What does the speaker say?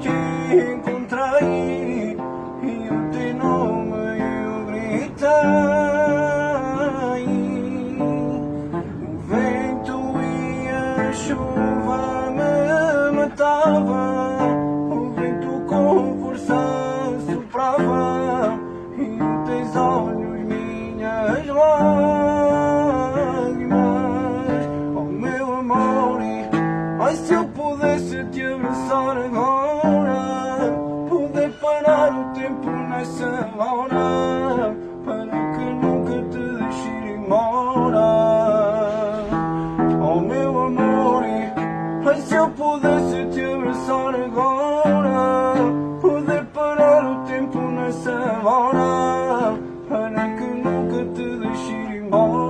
te encontrei e o teu nome eu gritei O vento e a chuva me matavam. O vento com força soprava E os teus olhos minhas lágrimas Oh meu amor, ai se eu pudesse te abraçar agora tempo nessa hora Para que nunca te deixe ir embora Oh meu amor, e se eu pudesse te abraçar agora Poder parar o tempo nessa hora Para que nunca te deixe ir embora.